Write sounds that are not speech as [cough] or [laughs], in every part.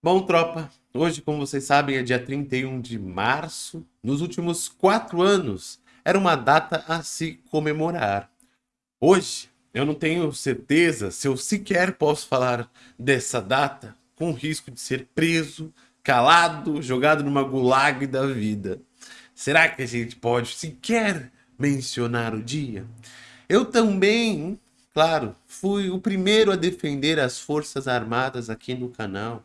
Bom, tropa, hoje, como vocês sabem, é dia 31 de março. Nos últimos quatro anos, era uma data a se comemorar. Hoje, eu não tenho certeza se eu sequer posso falar dessa data com risco de ser preso, calado, jogado numa gulag da vida. Será que a gente pode sequer mencionar o dia? Eu também, claro, fui o primeiro a defender as Forças Armadas aqui no canal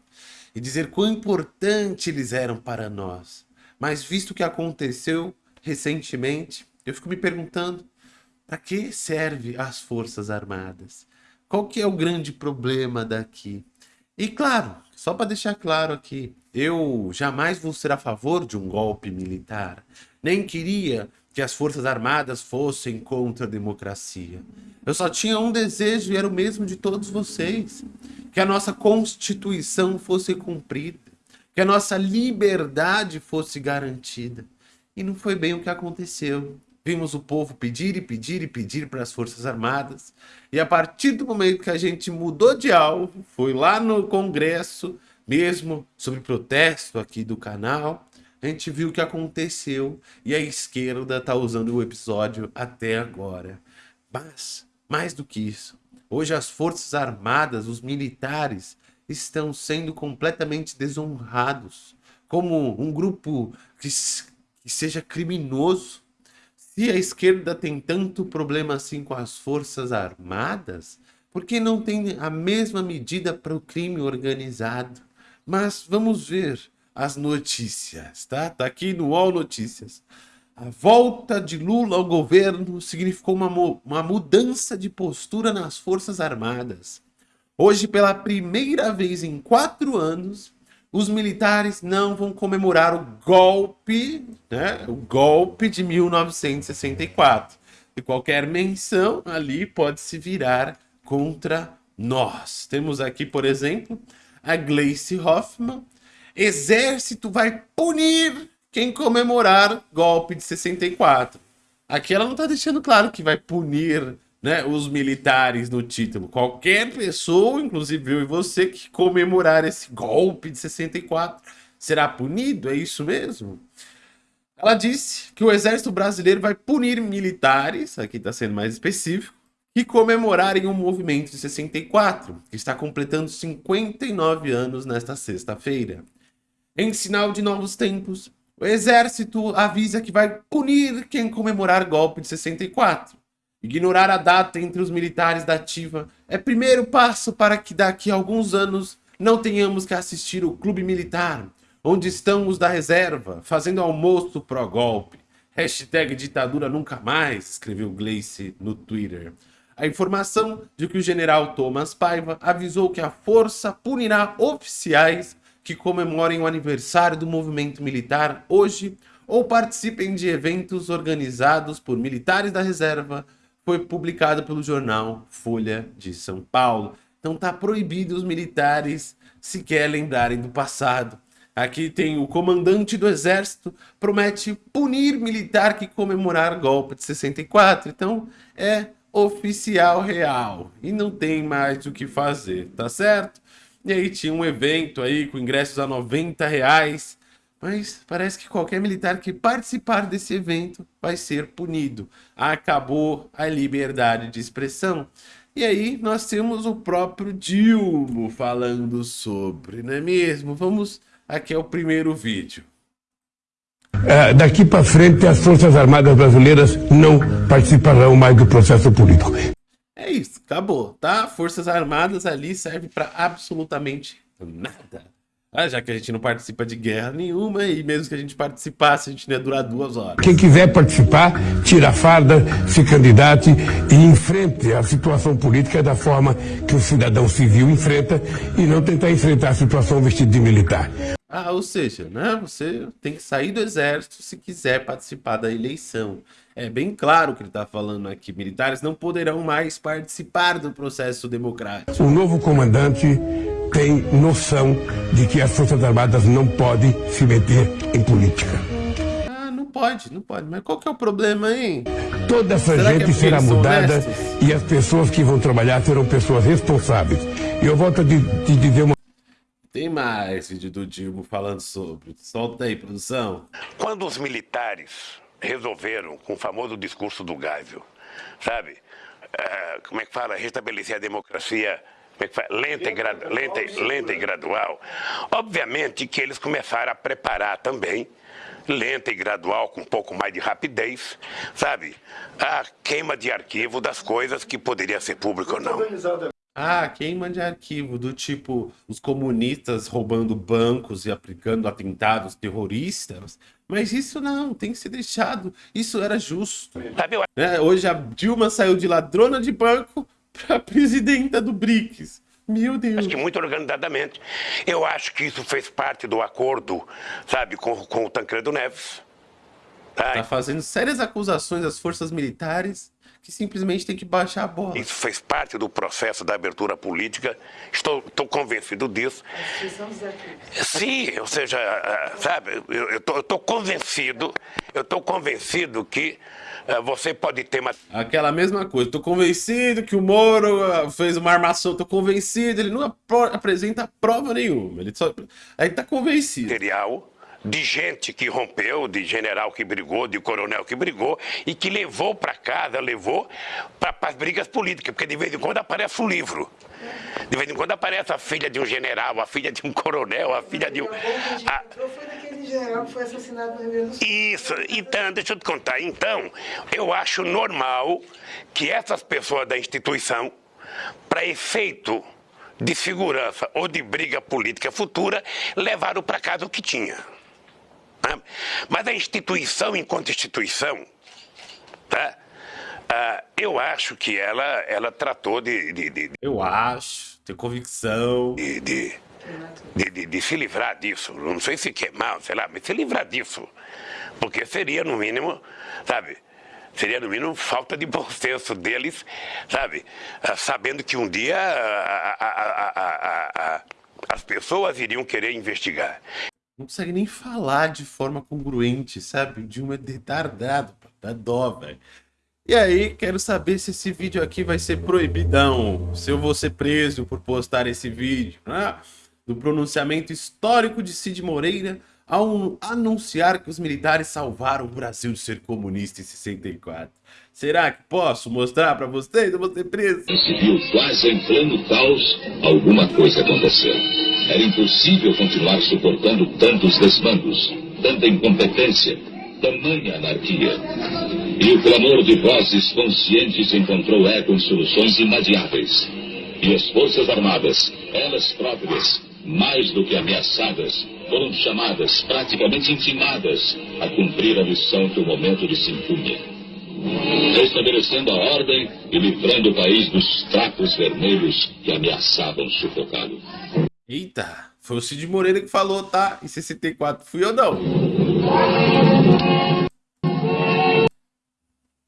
e dizer quão importante eles eram para nós. Mas visto o que aconteceu recentemente, eu fico me perguntando, para que serve as Forças Armadas? Qual que é o grande problema daqui? E claro, só para deixar claro aqui, eu jamais vou ser a favor de um golpe militar. Nem queria que as Forças Armadas fossem contra a democracia. Eu só tinha um desejo e era o mesmo de todos vocês que a nossa Constituição fosse cumprida, que a nossa liberdade fosse garantida. E não foi bem o que aconteceu. Vimos o povo pedir e pedir e pedir para as Forças Armadas, e a partir do momento que a gente mudou de alvo, foi lá no Congresso, mesmo sobre protesto aqui do canal, a gente viu o que aconteceu e a esquerda está usando o episódio até agora. Mas, mais do que isso, Hoje as forças armadas, os militares, estão sendo completamente desonrados como um grupo que, que seja criminoso. Se a esquerda tem tanto problema assim com as forças armadas, por que não tem a mesma medida para o crime organizado? Mas vamos ver as notícias, tá? Tá aqui no UOL Notícias. A volta de Lula ao governo significou uma, uma mudança de postura nas Forças Armadas. Hoje, pela primeira vez em quatro anos, os militares não vão comemorar o golpe, né, o golpe de 1964. E qualquer menção ali pode se virar contra nós. Temos aqui, por exemplo, a Gleice Hoffmann. Exército vai punir quem comemorar golpe de 64. Aqui ela não está deixando claro que vai punir né, os militares no título. Qualquer pessoa, inclusive eu e você, que comemorar esse golpe de 64 será punido, é isso mesmo? Ela disse que o exército brasileiro vai punir militares, aqui está sendo mais específico, que comemorarem o movimento de 64, que está completando 59 anos nesta sexta-feira. Em sinal de novos tempos, o exército avisa que vai punir quem comemorar golpe de 64. Ignorar a data entre os militares da ativa é primeiro passo para que daqui a alguns anos não tenhamos que assistir o clube militar, onde estão os da reserva, fazendo almoço pró-golpe. Hashtag ditadura nunca mais, escreveu Gleice no Twitter. A informação de que o general Thomas Paiva avisou que a força punirá oficiais que comemorem o aniversário do movimento militar hoje ou participem de eventos organizados por militares da reserva foi publicado pelo jornal Folha de São Paulo. Então tá proibido os militares sequer lembrarem do passado. Aqui tem o comandante do exército promete punir militar que comemorar golpe de 64. Então é oficial real e não tem mais o que fazer, tá certo? E aí tinha um evento aí com ingressos a 90 reais. Mas parece que qualquer militar que participar desse evento vai ser punido. Acabou a liberdade de expressão. E aí nós temos o próprio Dilma falando sobre, não é mesmo? Vamos aqui ao primeiro vídeo. É, daqui para frente as Forças Armadas Brasileiras não participarão mais do processo político. É isso, acabou, tá? Forças Armadas ali serve para absolutamente nada. Ah, já que a gente não participa de guerra nenhuma e mesmo que a gente participasse, a gente não ia durar duas horas. Quem quiser participar, tira a farda, se candidate e enfrente a situação política da forma que o cidadão civil enfrenta e não tentar enfrentar a situação vestido de militar. Ah, ou seja, né, você tem que sair do exército se quiser participar da eleição. É bem claro o que ele está falando aqui. Militares não poderão mais participar do processo democrático. O novo comandante tem noção de que as Forças Armadas não podem se meter em política. Ah, não pode, não pode. Mas qual que é o problema, hein? Toda essa Será gente é será mudada e as pessoas que vão trabalhar serão pessoas responsáveis. E eu volto a te dizer uma Tem mais vídeo do Dilma falando sobre. Solta aí, produção. Quando os militares resolveram, com o famoso discurso do Geisel, sabe? Uh, como é que fala? Restabelecer a democracia como é? Lenta, e lenta, lenta e gradual. Obviamente que eles começaram a preparar também lenta e gradual, com um pouco mais de rapidez, sabe? A queima de arquivo das coisas que poderia ser público ou não. Ah, queima de arquivo, do tipo os comunistas roubando bancos e aplicando atentados terroristas. Mas isso não, tem que ser deixado. Isso era justo. É, hoje a Dilma saiu de ladrona de banco [laughs] para presidenta do BRICS. Meu Deus. Acho que muito organizadamente. Eu acho que isso fez parte do acordo, sabe, com, com o Tancredo Neves. Tá fazendo sérias acusações às forças militares que simplesmente tem que baixar a bola. Isso fez parte do processo da abertura política. Estou, estou convencido disso. Sim, ou seja, sabe, eu estou convencido, eu estou convencido que uh, você pode ter uma... Aquela mesma coisa, estou convencido que o Moro uh, fez uma armação, estou convencido, ele não apresenta prova nenhuma, ele só... Aí está convencido. Material de gente que rompeu, de general que brigou, de coronel que brigou e que levou para casa, levou para as brigas políticas, porque de vez em quando aparece um livro. De vez em quando aparece a filha de um general, a filha de um coronel, a filha de um. A... Foi daquele general que foi assassinado no Rio Grande do Sul. Isso, então, deixa eu te contar. Então, eu acho normal que essas pessoas da instituição, para efeito de segurança ou de briga política futura, levaram para casa o que tinha. Né? Mas a instituição enquanto instituição, tá? Uh, eu acho que ela, ela tratou de, de, de Eu acho, tenho convicção. De, de, de, de, se livrar disso. Não sei se queimar, sei lá, mas se livrar disso. Porque seria, no mínimo, sabe? Seria, no mínimo, falta de bom senso deles, sabe? Uh, sabendo que um dia as pessoas iriam querer investigar não consegue nem falar de forma congruente, sabe? O Dilma é retardado, dá dó, velho. E aí, quero saber se esse vídeo aqui vai ser proibidão, se eu vou ser preso por postar esse vídeo, né? Do pronunciamento histórico de Cid Moreira ao anunciar que os militares salvaram o Brasil de ser comunista em 64. Será que posso mostrar para vocês? Eu vou ser preso. Se viu quase em pleno caos, alguma coisa aconteceu. Era impossível continuar suportando tantos desmandos, tanta incompetência, tamanha anarquia. E o clamor de vozes conscientes encontrou eco em soluções inadiáveis. E as Forças Armadas, elas próprias, mais do que ameaçadas, foram chamadas, praticamente intimadas, a cumprir a missão que o momento de se impunha. Restabelecendo a ordem e livrando o país dos trapos vermelhos que ameaçavam sufocá-lo. Eita, foi o Cid Moreira que falou, tá? Em 64 fui eu não. Vou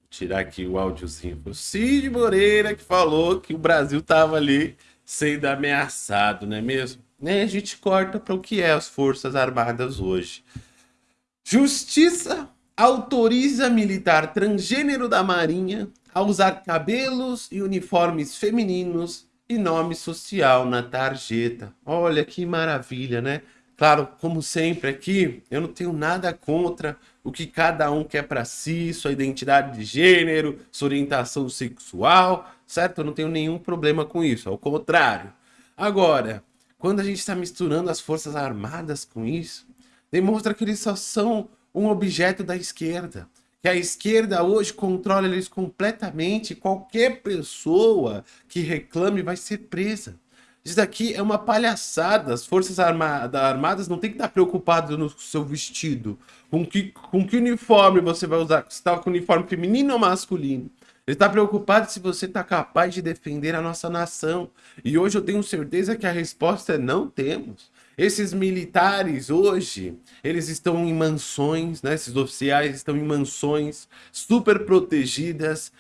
tirar aqui o áudiozinho. Foi o Cid Moreira que falou que o Brasil tava ali sendo ameaçado, não é mesmo? E a gente corta para o que é as Forças Armadas hoje. Justiça autoriza militar transgênero da Marinha a usar cabelos e uniformes femininos e nome social na tarjeta. Olha que maravilha, né? Claro, como sempre aqui, eu não tenho nada contra o que cada um quer para si, sua identidade de gênero, sua orientação sexual, certo? Eu não tenho nenhum problema com isso, ao contrário. Agora, quando a gente está misturando as forças armadas com isso, demonstra que eles só são um objeto da esquerda. Que a esquerda hoje controla eles completamente, qualquer pessoa que reclame vai ser presa. Isso daqui é uma palhaçada, as forças armadas não tem que estar preocupado no seu vestido, com que, com que uniforme você vai usar, se está com uniforme feminino ou masculino. Ele está preocupado se você está capaz de defender a nossa nação. E hoje eu tenho certeza que a resposta é não temos. Esses militares hoje, eles estão em mansões, né? Esses oficiais estão em mansões super protegidas,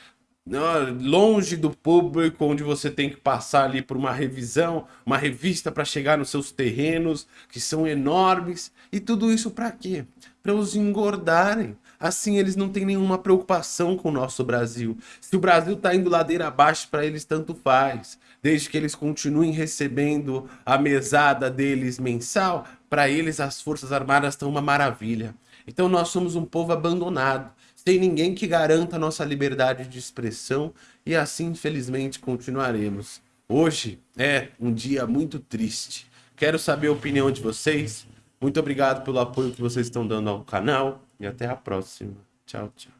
né? longe do público, onde você tem que passar ali por uma revisão, uma revista para chegar nos seus terrenos, que são enormes. E tudo isso para quê? Para os engordarem. Assim, eles não têm nenhuma preocupação com o nosso Brasil. Se o Brasil está indo ladeira abaixo, para eles tanto faz. Desde que eles continuem recebendo a mesada deles mensal, para eles as Forças Armadas estão uma maravilha. Então nós somos um povo abandonado, sem ninguém que garanta nossa liberdade de expressão e assim, infelizmente, continuaremos. Hoje é um dia muito triste. Quero saber a opinião de vocês. Muito obrigado pelo apoio que vocês estão dando ao canal e até a próxima. Tchau, tchau.